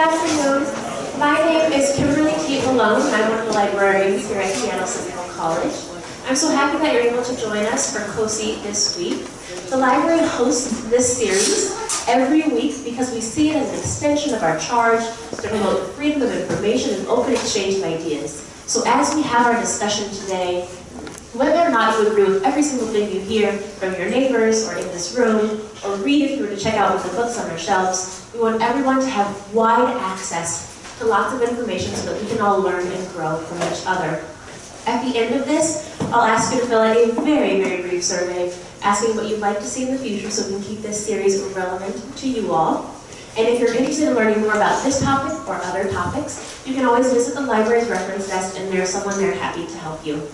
afternoon. My name is Kimberly Kate Malone, I'm one of the librarians here at Seattle Central College. I'm so happy that you're able to join us for COSI this week. The library hosts this series every week because we see it as an extension of our charge to promote freedom of information and open exchange of ideas. So as we have our discussion today, whether or not you agree with every single thing you hear from your neighbors or in this room, or read if you were to check out the books on our shelves, we want everyone to have wide access to lots of information so that we can all learn and grow from each other. At the end of this, I'll ask you to fill out a very, very brief survey asking what you'd like to see in the future so we can keep this series relevant to you all. And if you're interested in learning more about this topic or other topics, you can always visit the library's reference desk and there's someone there happy to help you.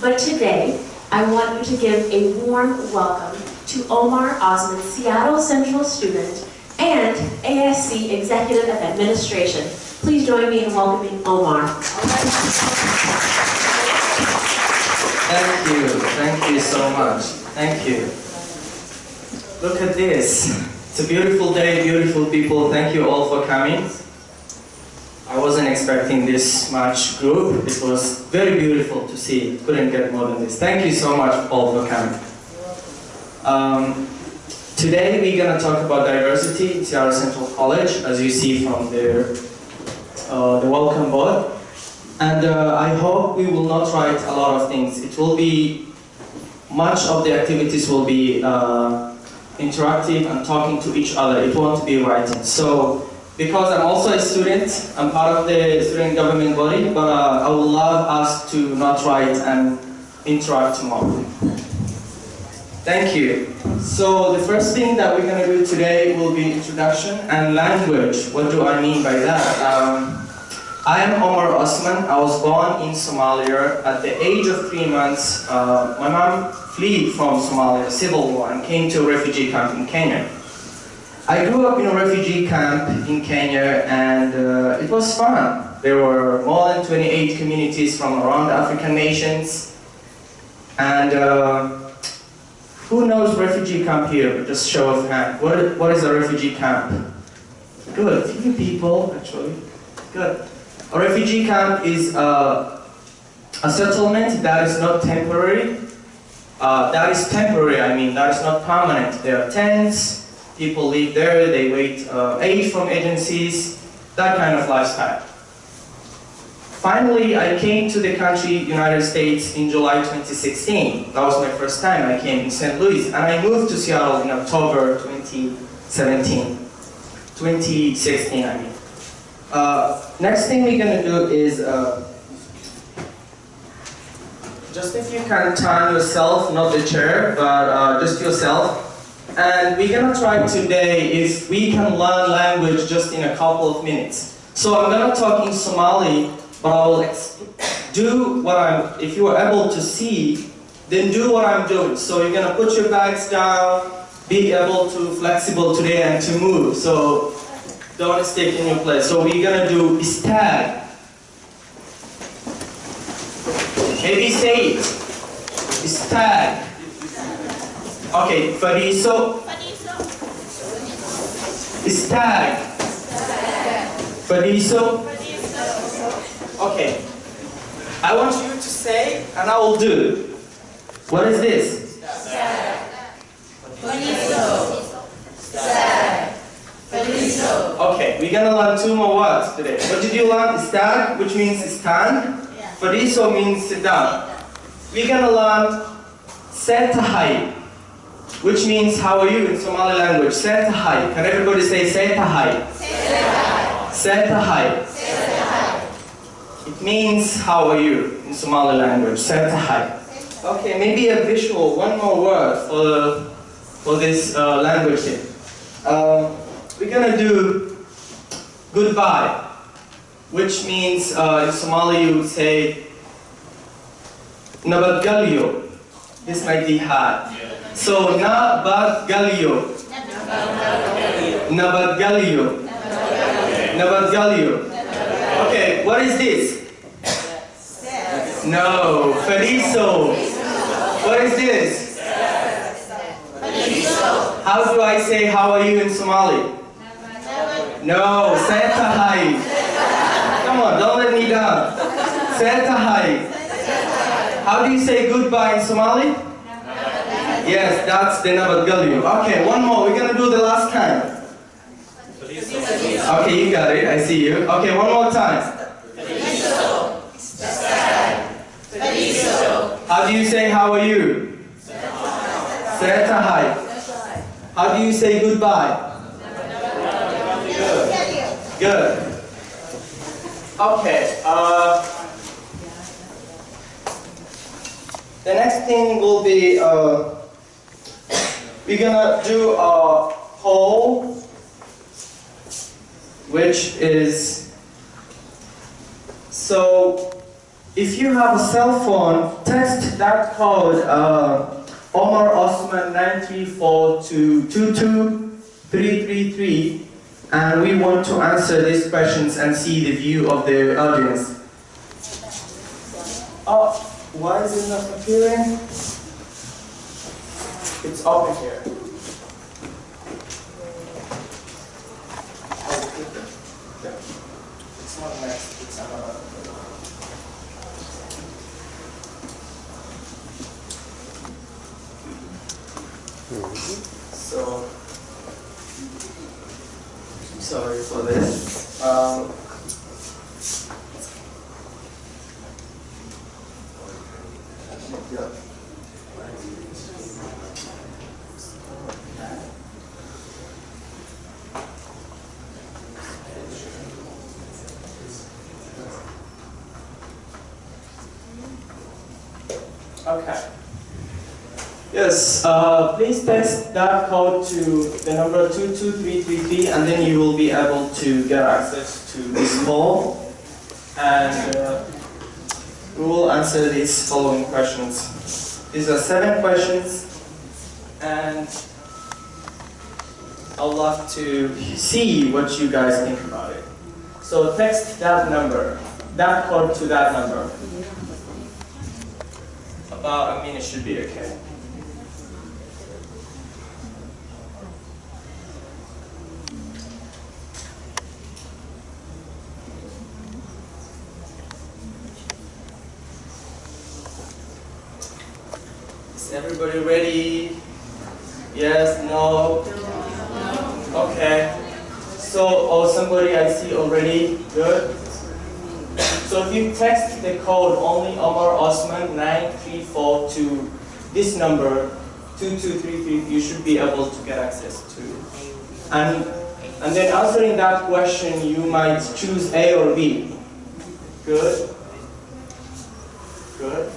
But today, I want you to give a warm welcome to Omar Osman, Seattle Central student and ASC Executive of Administration. Please join me in welcoming Omar. Thank you, thank you so much. Thank you. Look at this. It's a beautiful day, beautiful people. Thank you all for coming. I wasn't expecting this much group. It was very beautiful to see. Couldn't get more than this. Thank you so much all for coming. Um, today we're going to talk about diversity in Seattle Central College, as you see from the, uh, the welcome board. And uh, I hope we will not write a lot of things. It will be, much of the activities will be uh, interactive and talking to each other. It won't be writing. So because I'm also a student, I'm part of the student government body, but uh, I would love us to not write and interact more. Thank you. So the first thing that we're going to do today will be introduction and language. What do I mean by that? Um, I am Omar Osman. I was born in Somalia. At the age of three months, uh, my mom fled from Somalia, civil war, and came to a refugee camp in Kenya. I grew up in a refugee camp in Kenya and uh, it was fun. There were more than 28 communities from around African nations. And uh, who knows refugee camp here? Just show of hand. What, what is a refugee camp? Good, few people actually. Good. A refugee camp is uh, a settlement that is not temporary. Uh, that is temporary, I mean, that is not permanent. There are tents, People live there, they wait uh, aid from agencies, that kind of lifestyle. Finally, I came to the country, United States, in July 2016. That was my first time. I came in St. Louis, and I moved to Seattle in October 2017. 2016, I mean. Uh, next thing we're gonna do is, uh, just if you can turn yourself, not the chair, but uh, just yourself, and we're gonna try today if we can learn language just in a couple of minutes. So I'm gonna talk in Somali, but I will do what I'm, if you are able to see, then do what I'm doing. So you're gonna put your bags down, be able to flexible today and to move. So don't stick in your place. So we're gonna do stag. Maybe say it. Stag. Okay, Fariso. Stag. Fariso. Okay. I want you to say, and I will do. What is this? Okay, we're gonna learn two more words today. What did you learn? Stag, which means stand. Fariso means sit down. We're gonna learn Setahai, which means how are you in Somali language. Setahai. Can everybody say Setahai? Setahai. It means how are you in Somali language. Setahai. Okay, maybe a visual, one more word for, for this uh, language here. Uh, we're gonna do goodbye, which means uh, in Somali you would say Nabatgalio. This might be hard. So Nabatgalio. Nabatgalio. Nabatgalio. Okay, what is this? No, Feliso. What is this? How do I say how are you in Somali? No, Santa Heights. Come on, don't let me down. Santa Heights. How do you say goodbye in Somali? Yes, that's the Nabat Okay, one more. We're gonna do the last time. Okay, you got it. I see you. Okay, one more time. How do you say how are you? How do you say goodbye? Good. Good. Okay. Uh, the next thing will be uh, we're gonna do a poll, which is so if you have a cell phone, text that code uh, Omar Osman 934 to 22333 and we want to answer these questions and see the view of the audience. Oh, why is it not appearing? It's open here. Oh, it's not next, it's another. So, sorry for this. Um, yeah. Okay. Yes, uh, please text that code to the number 22333 and then you will be able to get access to this call. And uh, we will answer these following questions. These are seven questions and I'd love to see what you guys think about it. So text that number, that code to that number. About a minute should be okay. Is everybody ready? Yes, no? Okay. So, oh, somebody I see already. Good. So if you text the code only Omar Osman 934 to this number 2233, you should be able to get access to. And and then answering that question, you might choose A or B. Good. Good.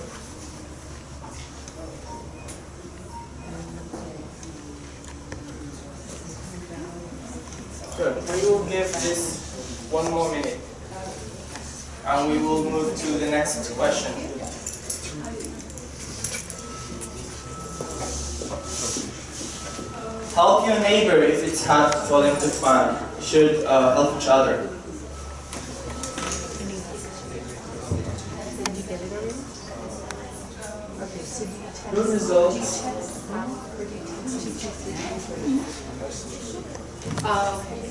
We will give this one more minute. And we will move to the next question. Help your neighbor if it's hard for them to find. You should uh, help each other. Good results. Okay,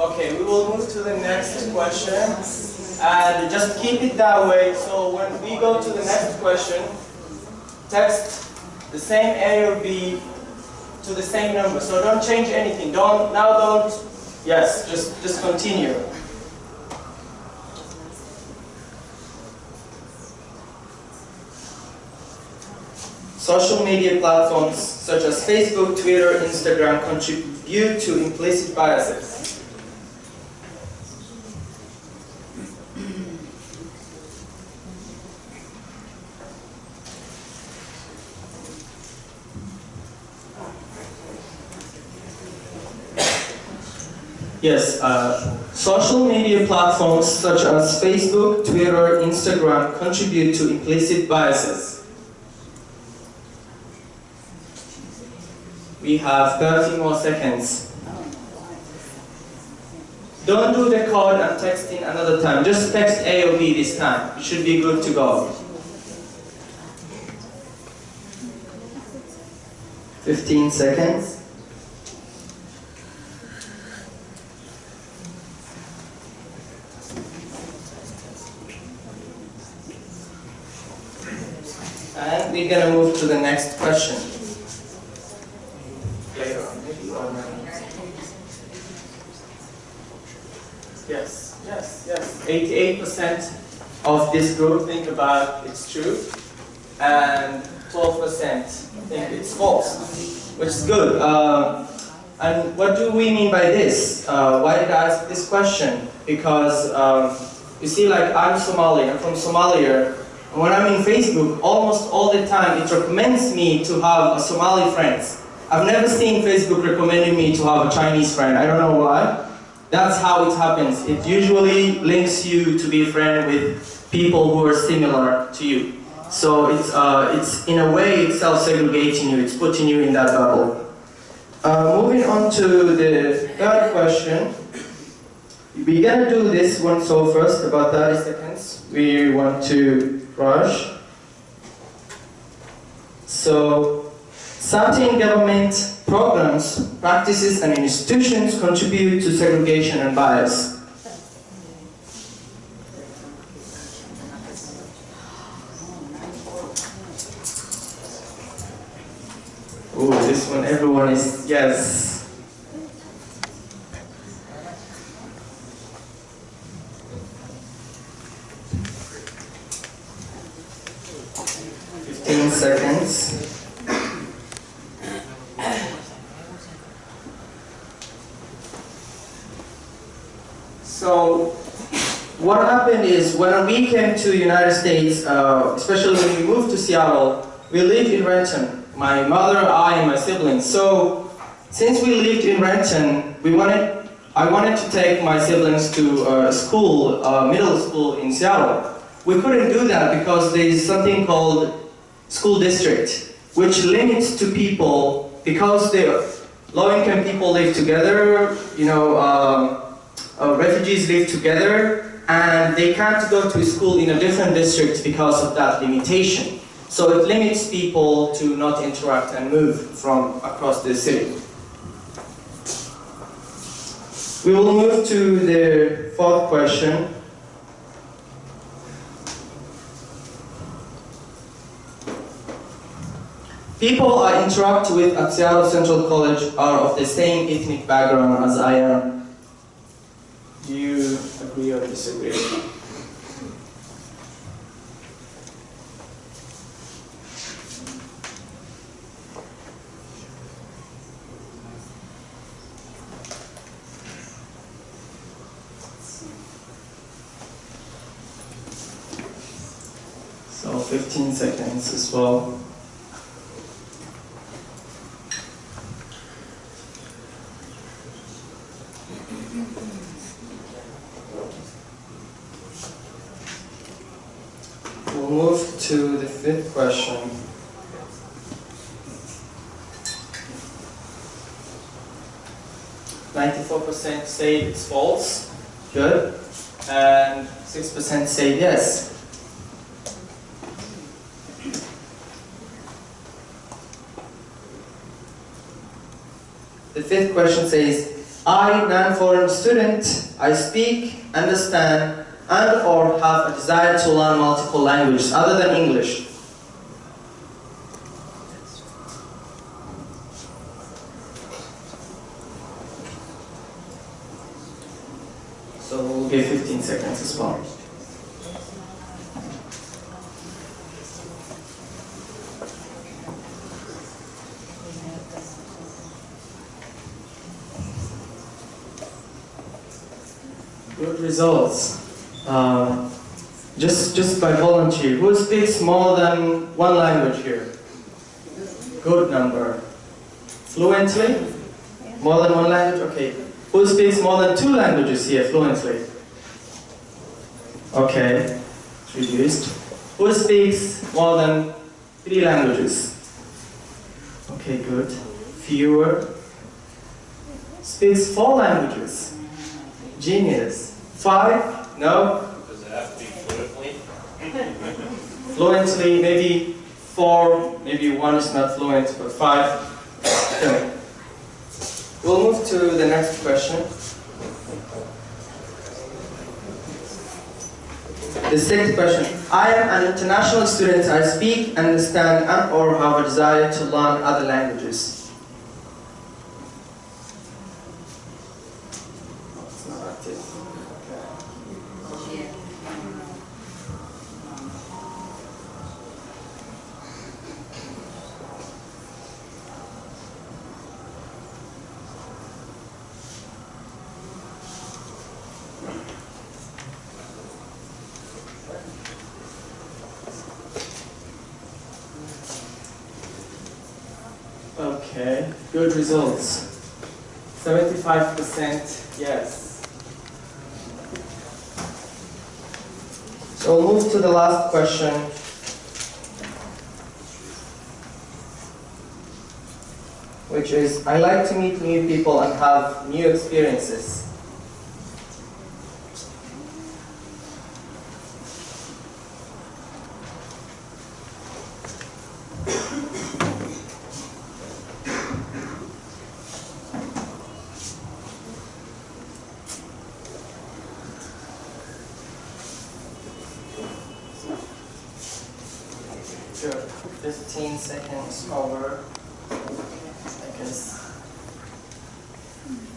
Okay, we will move to the next question. And just keep it that way. So when we go to the next question, text the same A or B to the same number. So don't change anything. Don't now don't yes, just just continue. Social media platforms such as Facebook, Twitter, Instagram contribute to implicit biases? Yes, uh, social media platforms such as Facebook, Twitter, Instagram contribute to implicit biases. We have 30 more seconds. Don't do the code and texting another time. Just text A or B this time. It should be good to go. 15 seconds. And we're gonna move to the next question. 12% of this group think about it's true, and 12% think it's false, which is good. Uh, and what do we mean by this? Uh, why did I ask this question? Because um, you see, like I'm Somali, I'm from Somalia, and when I'm in Facebook, almost all the time it recommends me to have a Somali friends. I've never seen Facebook recommending me to have a Chinese friend, I don't know why. That's how it happens. It usually links you to be a friend with people who are similar to you. So it's, uh, it's in a way, it's self-segregating you. It's putting you in that bubble. Uh, moving on to the third question. We're gonna do this one so first, about 30 seconds. We want to rush. So, certain government programs, practices, and institutions contribute to segregation and bias. Oh, this one, everyone is, yes. Fifteen seconds. So, what happened is when we came to the United States, uh, especially when we moved to Seattle, we lived in Renton. My mother, I, and my siblings. So, since we lived in Renton, we wanted, I wanted to take my siblings to uh, school, uh, middle school in Seattle. We couldn't do that because there is something called school district, which limits to people because the low-income people live together. You know. Um, uh, refugees live together and they can't go to school in a different district because of that limitation. So it limits people to not interact and move from across the city. We will move to the fourth question. People I interact with at Seattle Central College are of the same ethnic background as I am. Do you agree or disagree? So 15 seconds as well. We'll 6% say it's false, good, and 6% say yes. The fifth question says, I, non-foreign student, I speak, understand, and or have a desire to learn multiple languages other than English. Here fluently? Okay. Reduced. Who speaks more than three languages? Okay, good. Fewer. Speaks four languages. Genius. Five? No? Does it have to be fluently? Fluently, maybe four, maybe one is not fluent, but five. Okay. We'll move to the next question. The sixth question. I am an international student. I speak, understand, and or have a desire to learn other languages. It's not active. Okay. Okay, good results. 75% yes. So we'll move to the last question. Which is, I like to meet new people and have new experiences. Sure. 15 seconds over. I guess.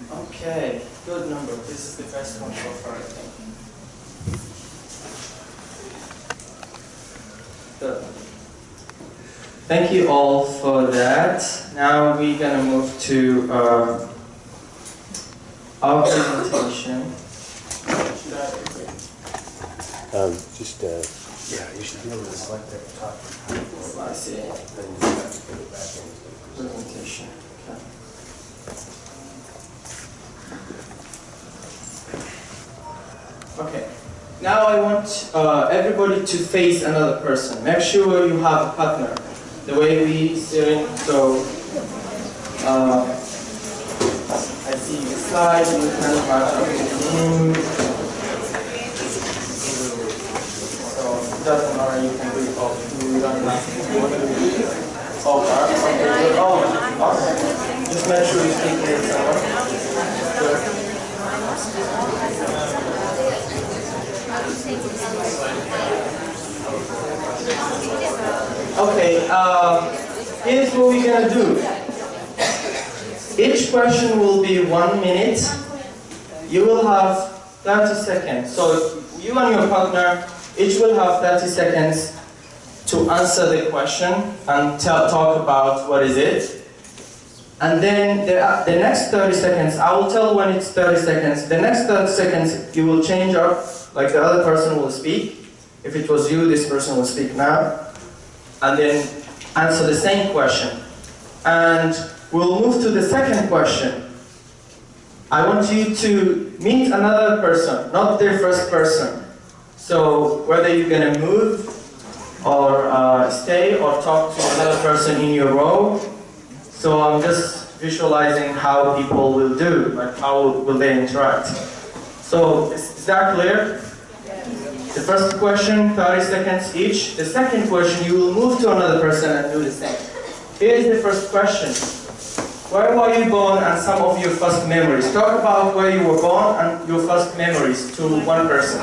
Okay, good number. This is the best one so far, I think. Good. Thank you all for that. Now we're gonna move to uh, our presentation. Um, just, uh, yeah, you should be able to select. I see. Then you have to put it back in. Presentation. Okay. Okay. Now I want uh, everybody to face another person. Make sure you have a partner. The way we sitting, so uh, I see you slide, you kind of match up with the. So it doesn't matter, you can do it all. You don't have. Okay, okay. Okay, uh, here's what we're gonna do. Each question will be one minute. You will have 30 seconds. So you and your partner each will have 30 seconds to answer the question and tell, talk about what is it. And then the, uh, the next 30 seconds, I will tell when it's 30 seconds. The next 30 seconds, you will change up, like the other person will speak. If it was you, this person will speak now. And then answer the same question. And we'll move to the second question. I want you to meet another person, not the first person. So whether you're gonna move or uh, stay or talk to another person in your row. So I'm just visualizing how people will do, like how will they interact. So is, is that clear? The first question, 30 seconds each. The second question, you will move to another person and do the same. Here is the first question. Where were you born and some of your first memories? Talk about where you were born and your first memories to one person.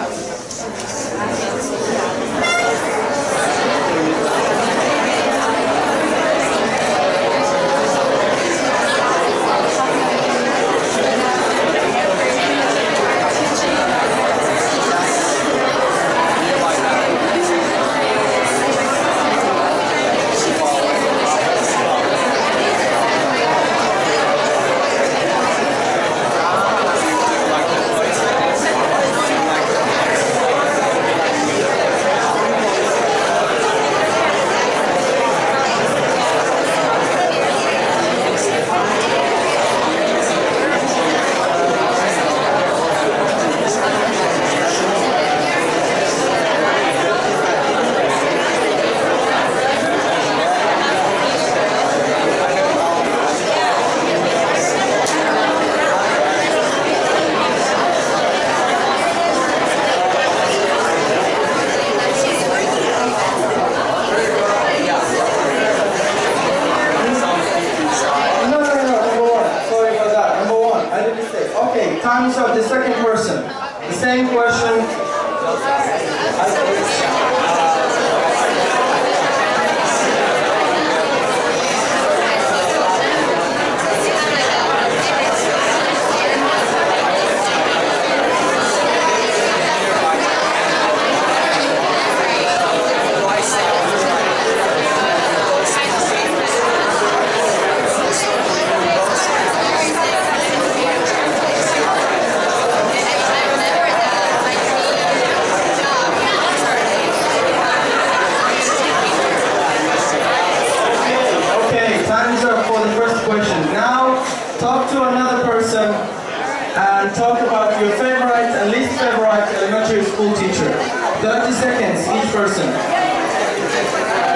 This person.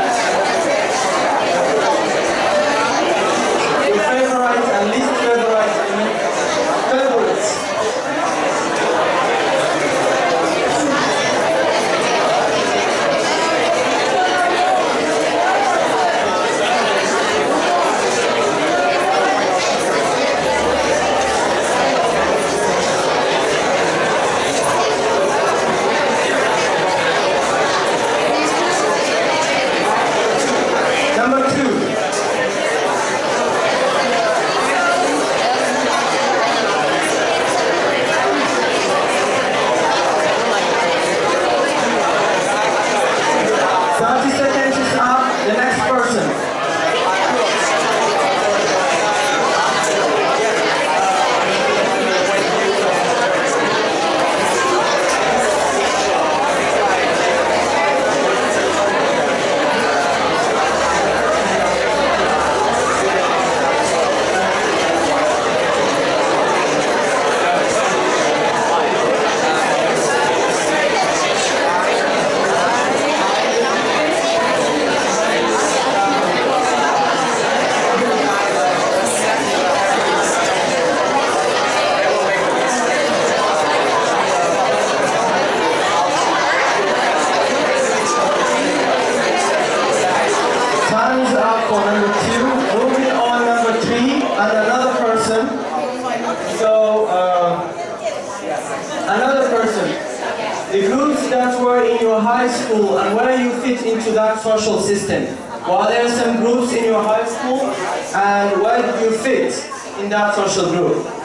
Hands up for number two. Moving on number three, and another person. So, uh, another person. The groups that were in your high school and where you fit into that social system. Were there some groups in your high school and where did you fit in that social group?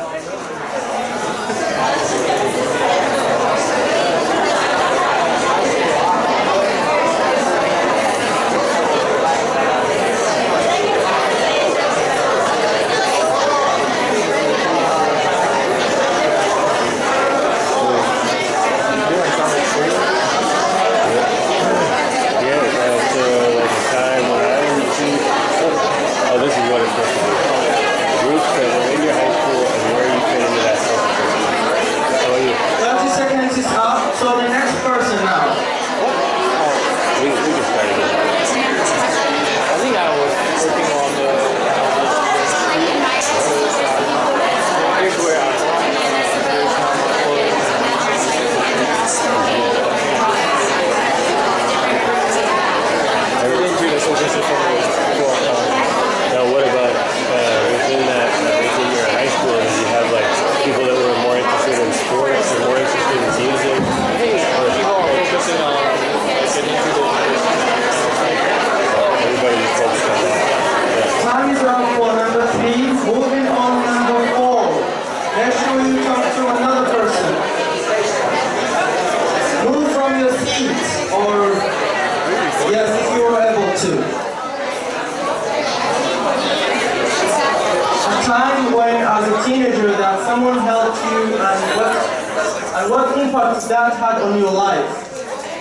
impact that had on your life.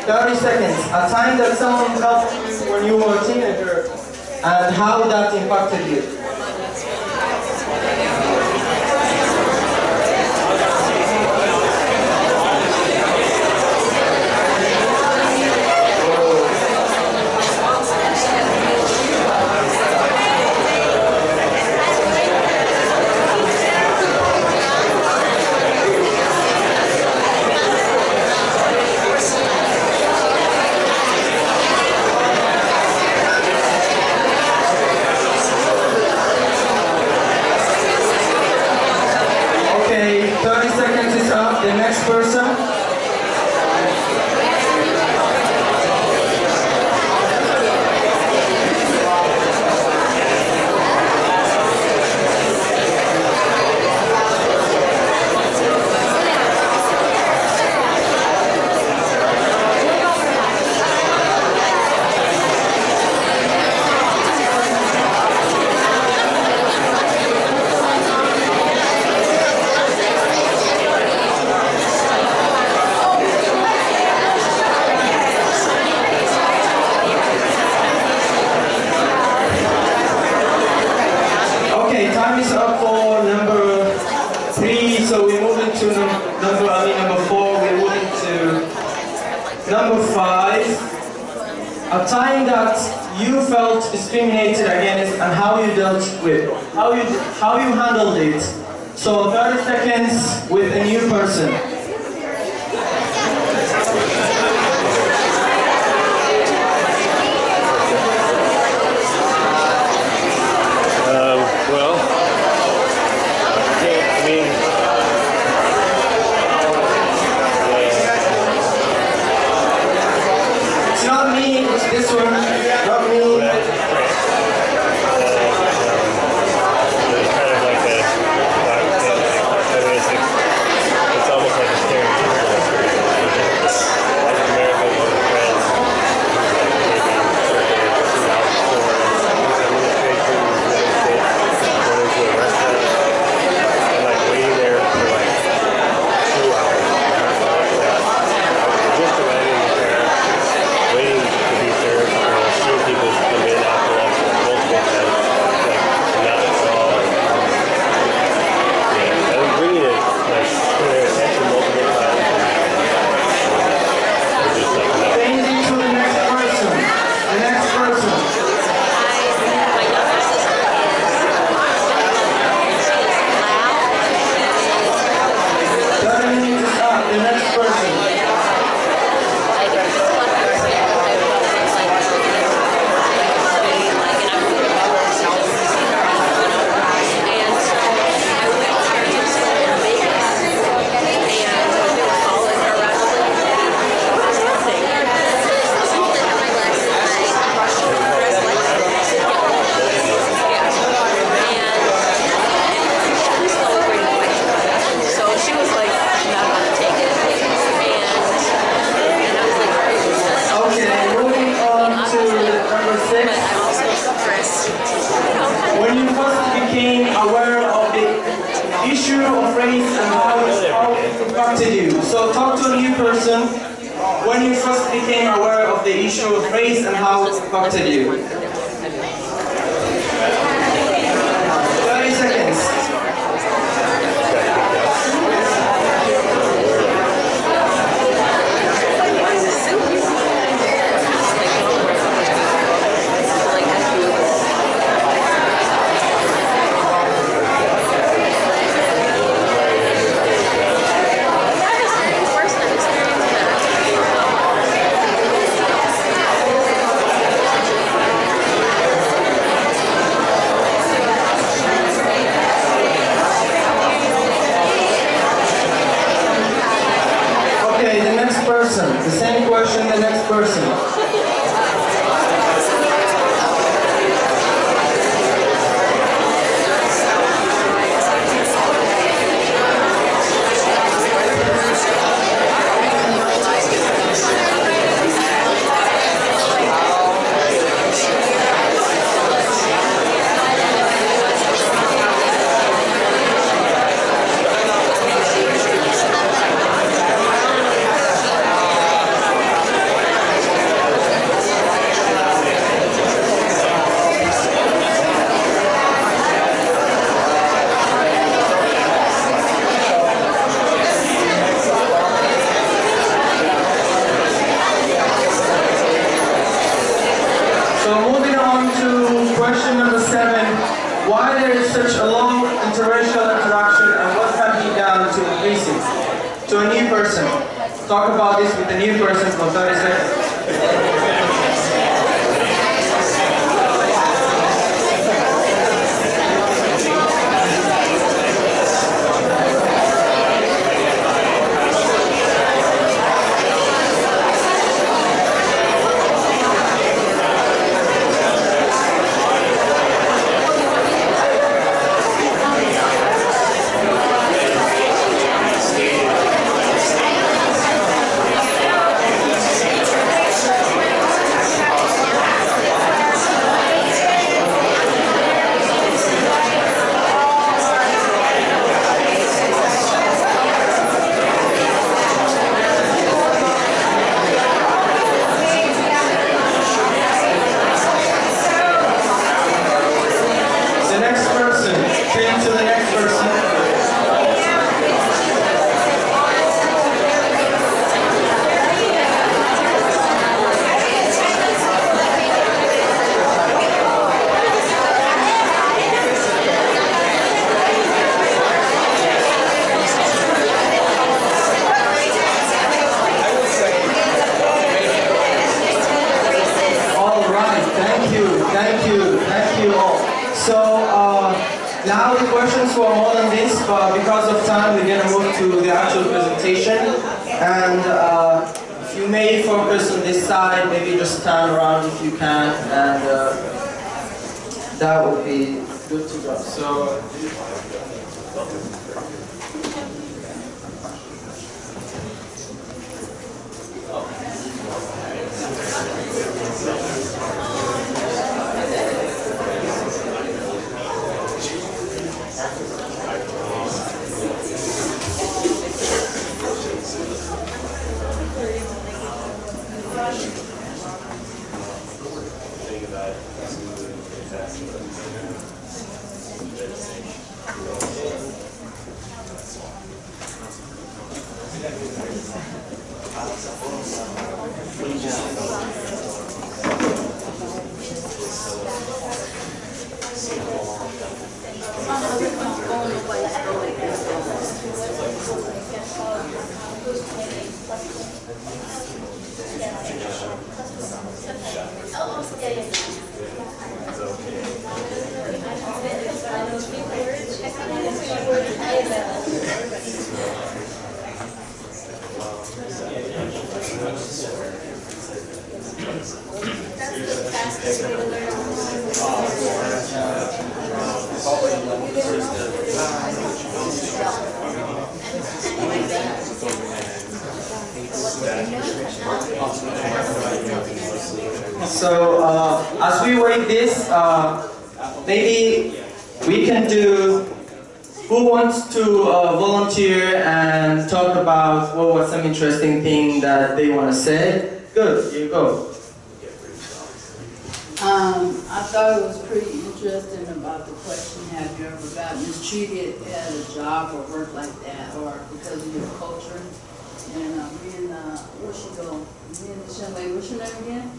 30 seconds, a time that someone helped you when you were a teenager and how that impacted you. Handled it. So 30 seconds with a new gotten mistreated at a job or work like that, or because of your culture? And, uh, me and, uh, where she go, me and this what's your name again?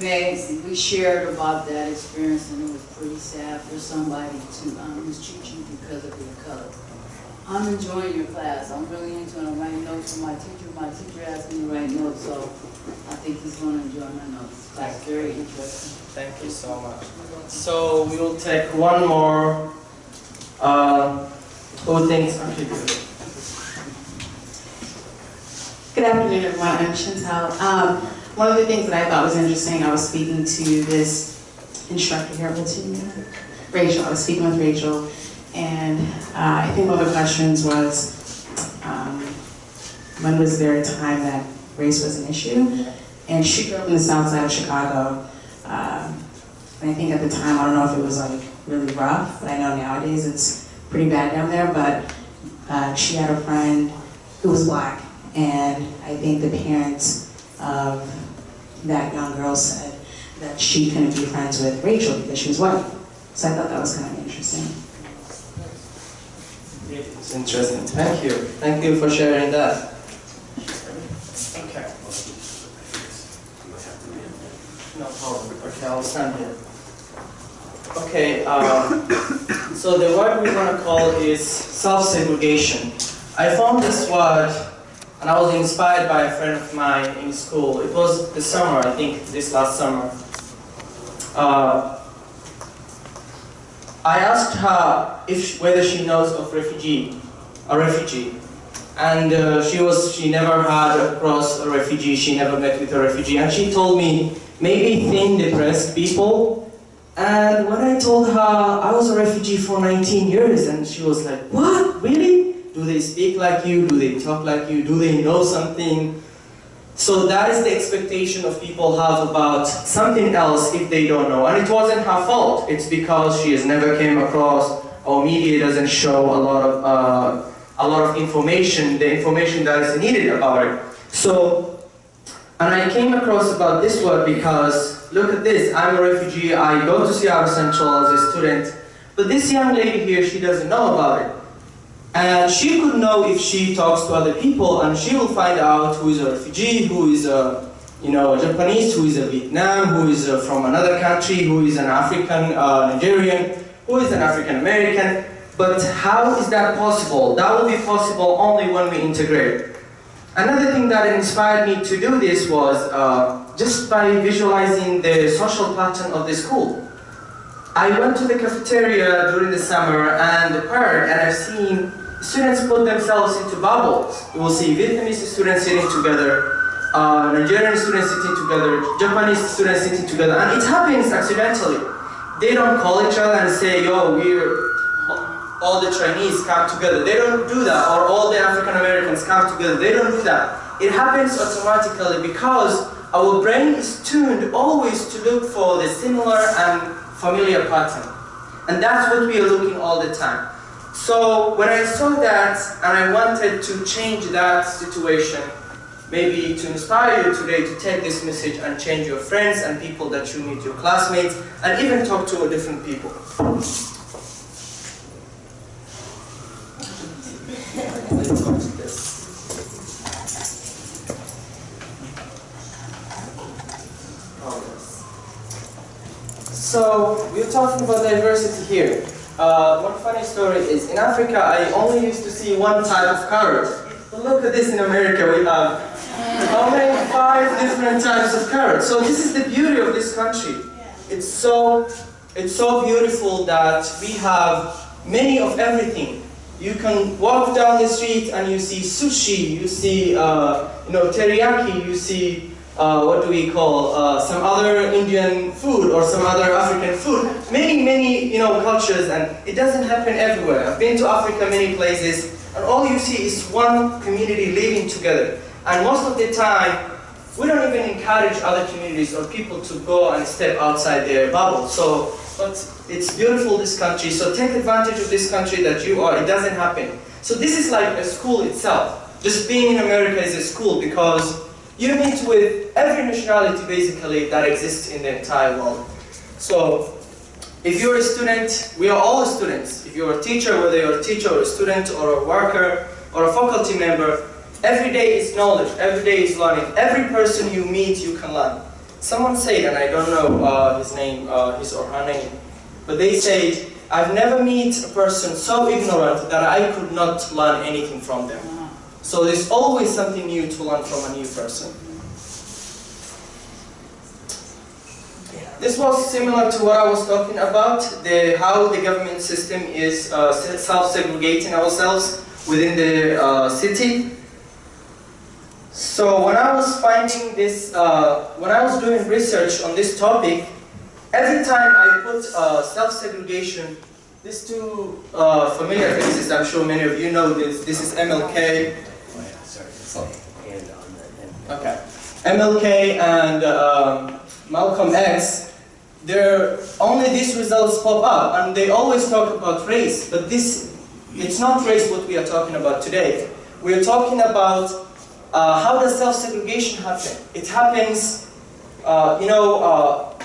Meg, we shared about that experience, and it was pretty sad for somebody to, um, mistreat you because of your color. I'm enjoying your class, I'm really into it, I'm writing notes for my teacher, my teacher asked me to write notes, so I think he's gonna enjoy my notes. That's very interesting. Thank you so much. So we will take one more. Uh, who thinks? Okay, good. Good afternoon, everyone. I'm Chantel. Um, one of the things that I thought was interesting, I was speaking to this instructor here, what's her name? Rachel. I was speaking with Rachel, and uh, I think one of the questions was, um, when was there a time that race was an issue? And she grew up in the south side of Chicago. Um, and I think at the time, I don't know if it was like really rough, but I know nowadays it's pretty bad down there. But uh, she had a friend who was black, and I think the parents of that young girl said that she couldn't be friends with Rachel because she was white. So I thought that was kind of interesting. It's interesting. Thank you. Thank you for sharing that. Okay. No problem. Okay, I'll send it. Okay, um, so the word we're going to call is self-segregation. I found this word and I was inspired by a friend of mine in school. It was the summer, I think, this last summer. Uh, I asked her if whether she knows of refugee, a refugee, and uh, she was she never had across a refugee. She never met with a refugee, and she told me maybe thin, depressed people. And when I told her I was a refugee for 19 years, and she was like, "What? Really? Do they speak like you? Do they talk like you? Do they know something?" So that is the expectation of people have about something else if they don't know. And it wasn't her fault. It's because she has never came across, or media doesn't show a lot of uh, a lot of information, the information that is needed about it. So, and I came across about this word because look at this. I'm a refugee. I go to Seattle Central as a student, but this young lady here, she doesn't know about it. And she could know if she talks to other people and she will find out who is a refugee, who is a, you know, a Japanese, who is a Vietnam, who is uh from another country, who is an African uh, Nigerian, who is an African American. But how is that possible? That will be possible only when we integrate. Another thing that inspired me to do this was uh, just by visualizing the social pattern of the school. I went to the cafeteria during the summer and the park and I've seen students put themselves into bubbles. You will see Vietnamese students sitting together, uh, Nigerian students sitting together, Japanese students sitting together, and it happens accidentally. They don't call each other and say, yo, we're all the Chinese come together. They don't do that, or all the African Americans come together. They don't do that. It happens automatically because our brain is tuned always to look for the similar and familiar pattern. And that's what we are looking all the time. So when I saw that and I wanted to change that situation, maybe to inspire you today to take this message and change your friends and people that you meet, your classmates, and even talk to different people. This. So we're talking about diversity here. Uh, one funny story is in Africa I only used to see one type of carrot. But look at this in America we have many five different types of carrots. So this is the beauty of this country. It's so it's so beautiful that we have many of everything. You can walk down the street and you see sushi, you see uh, you know teriyaki, you see uh, what do we call uh, some other Indian food or some other African food. Many many you know cultures and it doesn't happen everywhere. I've been to Africa many places and all you see is one community living together. And most of the time we don't even encourage other communities or people to go and step outside their bubble. So, but it's beautiful this country. So take advantage of this country that you are. It doesn't happen. So this is like a school itself. Just being in America is a school because you meet with every nationality basically that exists in the entire world. So if you're a student, we are all students. If you're a teacher, whether you're a teacher or a student or a worker or a faculty member, Every day is knowledge, every day is learning. Every person you meet, you can learn. Someone said, and I don't know uh, his name, uh, his or her name, but they said, I've never met a person so ignorant that I could not learn anything from them. So there's always something new to learn from a new person. This was similar to what I was talking about, the, how the government system is uh, self-segregating ourselves within the uh, city. So when I was finding this, uh, when I was doing research on this topic, every time I put uh, self-segregation, these two uh, familiar faces, I'm sure many of you know this, this is MLK. Oh, yeah, sorry. Okay. MLK and um, Malcolm X, there only these results pop up and they always talk about race, but this, it's not race what we are talking about today. We are talking about uh, how does self-segregation happen? It happens, uh, you know, uh,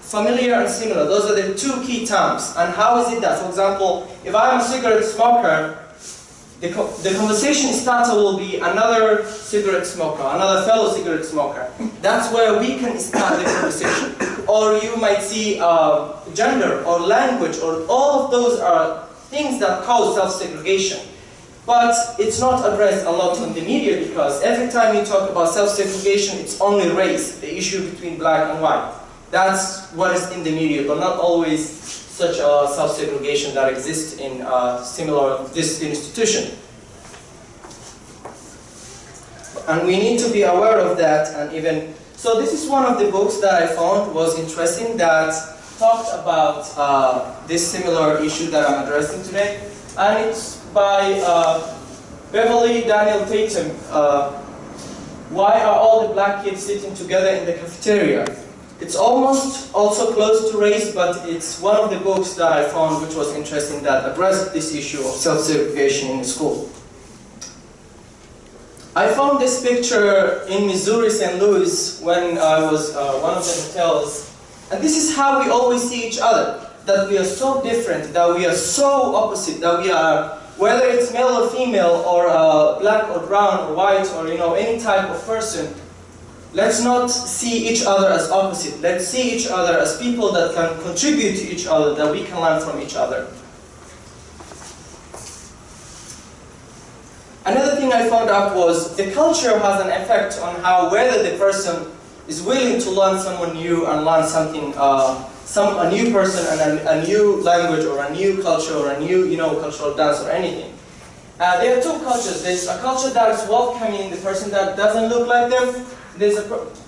familiar and similar. Those are the two key terms. And how is it that, for example, if I'm a cigarette smoker, the, co the conversation starter will be another cigarette smoker, another fellow cigarette smoker. That's where we can start the conversation. Or you might see uh, gender or language or all of those are things that cause self-segregation. But it's not addressed a lot in the media because every time you talk about self-segregation, it's only race, the issue between black and white. That's what is in the media, but not always such a self-segregation that exists in uh, similar this institution. And we need to be aware of that and even, so this is one of the books that I found was interesting that talked about uh, this similar issue that I'm addressing today. And it's by uh, Beverly Daniel Tatum. Uh, Why are all the black kids sitting together in the cafeteria? It's almost also close to race, but it's one of the books that I found which was interesting that addressed this issue of self-segregation in school. I found this picture in Missouri, St. Louis, when I was uh, one of the hotels. And this is how we always see each other. That we are so different, that we are so opposite, that we are, whether it's male or female, or uh, black or brown or white, or you know, any type of person, let's not see each other as opposite. Let's see each other as people that can contribute to each other, that we can learn from each other. Another thing I found out was the culture has an effect on how whether the person is willing to learn someone new and learn something, uh, some a new person and a, a, new language or a new culture or a new you know cultural dance or anything. Uh, there are two cultures. There's a culture that is welcoming the person that doesn't look like them. There's a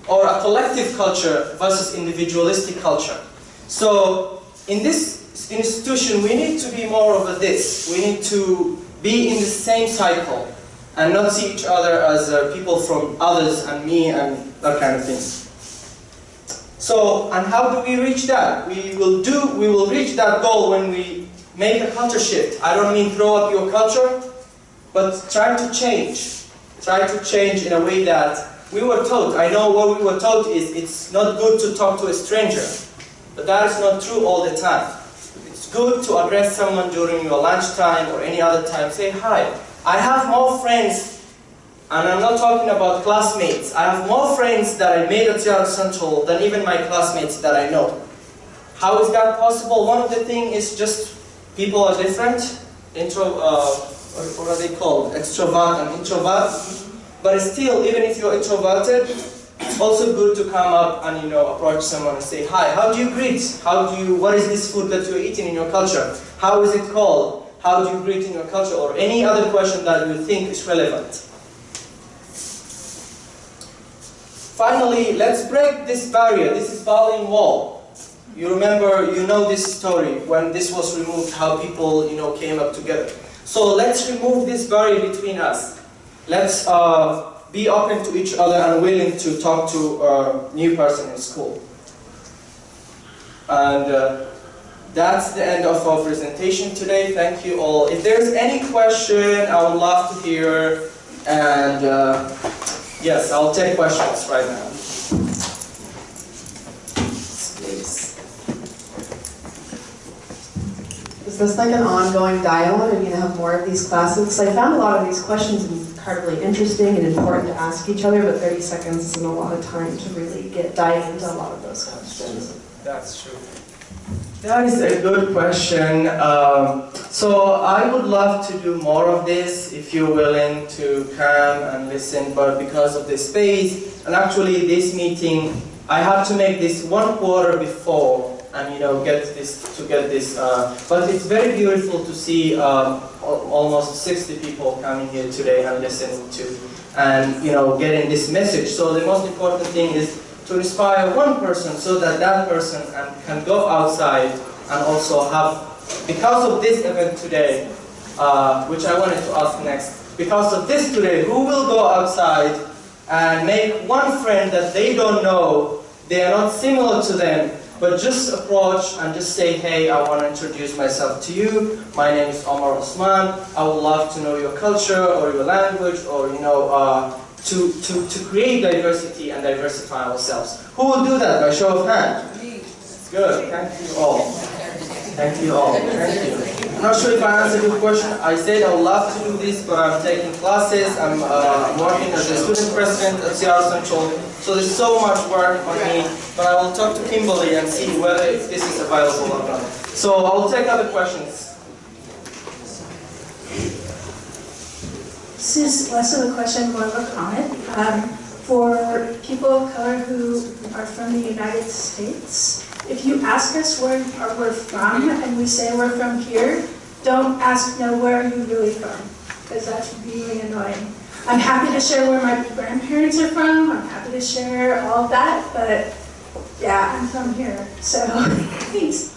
or a collective culture versus individualistic culture. So in this institution, we need to be more of a this. We need to be in the same cycle and not see each other as uh, people from others and me and that kind of thing. So, and how do we reach that? We will do, we will reach that goal when we make a culture shift. I don't mean throw up your culture, but try to change. Try to change in a way that we were taught. I know what we were taught is it's not good to talk to a stranger, but that is not true all the time. It's good to address someone during your lunchtime or any other time. Say hi. I have more friends and I'm not talking about classmates. I have more friends that I made at Seattle Central than even my classmates that I know. How is that possible? One of the things is just people are different. Intro, uh, what are they called? Extrovert and introvert. But still, even if you're introverted, it's also good to come up and you know approach someone and say hi. How do you greet? How do you? What is this food that you're eating in your culture? How is it called? How do you greet in your culture? Or any other question that you think is relevant. Finally, let's break this barrier. This is Berlin Wall. You remember, you know this story when this was removed, how people, you know, came up together. So let's remove this barrier between us. Let's uh, be open to each other and willing to talk to a new person in school. And uh, that's the end of our presentation today. Thank you all. If there's any question, I would love to hear. And uh, yes, I'll take questions right now. Please. Is this like an ongoing dialogue? Are you gonna have more of these classes? 'Cause I found a lot of these questions incredibly interesting and important to ask each other, but 30 seconds isn't a lot of time to really get dive into a lot of those questions. That's true. That is a good question. Um, so I would love to do more of this if you're willing to come and listen, but because of the space, and actually this meeting, I have to make this one quarter before and you know get this to get this. Uh, but it's very beautiful to see um, almost 60 people coming here today and listening to, and you know getting this message. So the most important thing is to inspire one person so that that person can, can go outside and also have, because of this event today, uh, which I wanted to ask next, because of this today, who will go outside and make one friend that they don't know, they are not similar to them, but just approach and just say, hey, I want to introduce myself to you. My name is Omar Osman. I would love to know your culture or your language or, you know, uh, to, to, to create diversity and diversify ourselves. Who will do that by show of hand? Good, thank you all. Thank you all, thank you. I'm not sure if I answered your question. I said I would love to do this, but I'm taking classes. I'm uh, working as a student president at Seattle Central. So there's so much work on me, but I will talk to Kimberly and see whether this is available or not. So I will take other questions. This is less of a question, more of a comment. Um, for people of color who are from the United States, if you ask us where or we're from and we say we're from here, don't ask, no, where are you really from? Because that's really annoying. I'm happy to share where my grandparents are from, I'm happy to share all of that, but yeah, I'm from here, so thanks.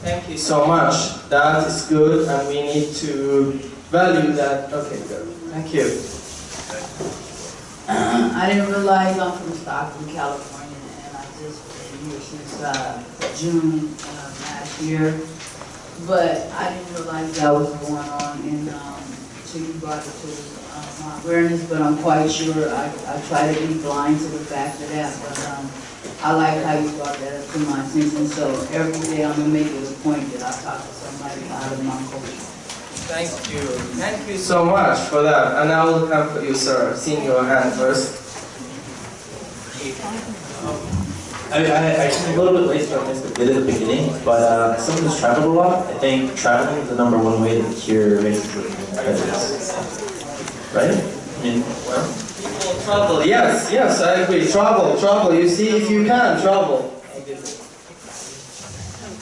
Thank you so much. That is good, and we need to value that. Okay, good. Thank you. I didn't realize I'm from Stockton, California, and I just been here since, uh, June, uh, last year. But I didn't realize that was going on, and, um, so you brought it to, uh, my awareness, but I'm quite sure I, I try to be blind to the fact of that, but, um, I like how you brought that up to my attention, so every day I'm gonna make it a point that I talk to somebody out of my culture. Thank you. Thank you so much for that. And I will come for you, sir. Seeing your hand first. I, I, I came a little bit late, so I missed a bit at the beginning, but uh, someone who's traveled a lot, I think traveling is the number one way to cure racism and prejudice. Right? I mean, well, People travel. Yes, yes, I agree. Travel, travel. You see, if you can, travel.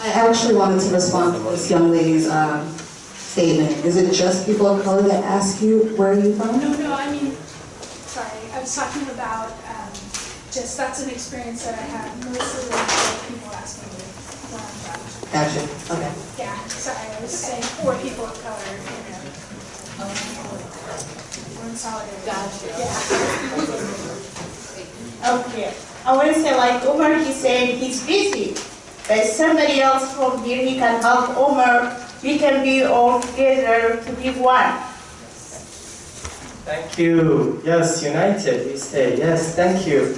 I actually wanted to respond to this young lady's um, statement? Is it just people of color that ask you, where are you from? No, no, I mean, sorry, I was talking about, um, just, that's an experience that I have. mostly with people asking me where I'm from. Gotcha, okay. Yeah, sorry, I was saying for people of color, you know. We're in solidarity. Gotcha. Yeah. Okay. I want to say like Omar, he said he's busy. But somebody else from here, he can help Omar. We can be all together to be one. Thank you. Yes, united we stay. Yes, thank you.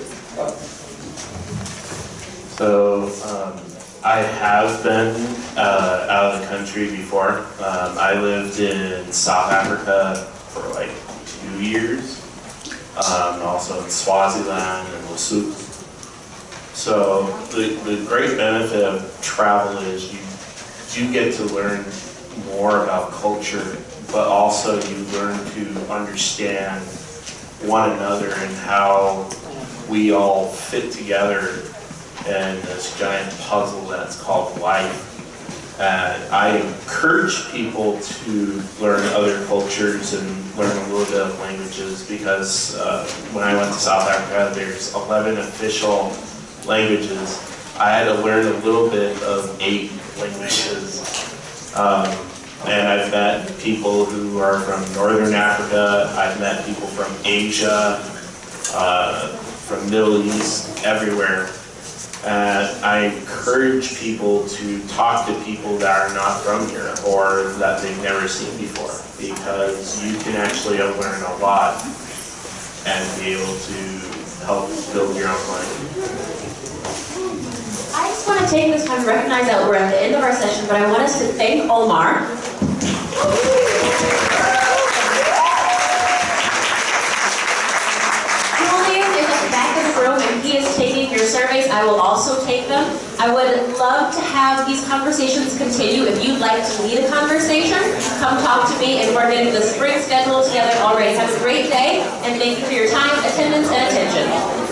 So, um, I have been uh, out of the country before. Um, I lived in South Africa for like two years, um, also in Swaziland and Lesotho. So the, the great benefit of travel is you do get to learn more about culture, but also you learn to understand one another and how we all fit together in this giant puzzle that's called life. And I encourage people to learn other cultures and learn a little bit of languages because uh, when I went to South Africa, there's 11 official languages. I had to learn a little bit of eight languages. Um, and I've met people who are from Northern Africa, I've met people from Asia, uh, from Middle East, everywhere. And I encourage people to talk to people that are not from here or that they've never seen before because you can actually learn a lot and be able to help build your own life. I just want to take this time to recognize that we're at the end of our session, but I want us to thank Omar. Julian is at the back of the room and he is taking your surveys. I will also take them. I would love to have these conversations continue. If you'd like to lead a conversation, come talk to me and we're getting the spring schedule together already. Have a great day and thank you for your time, attendance, and attention.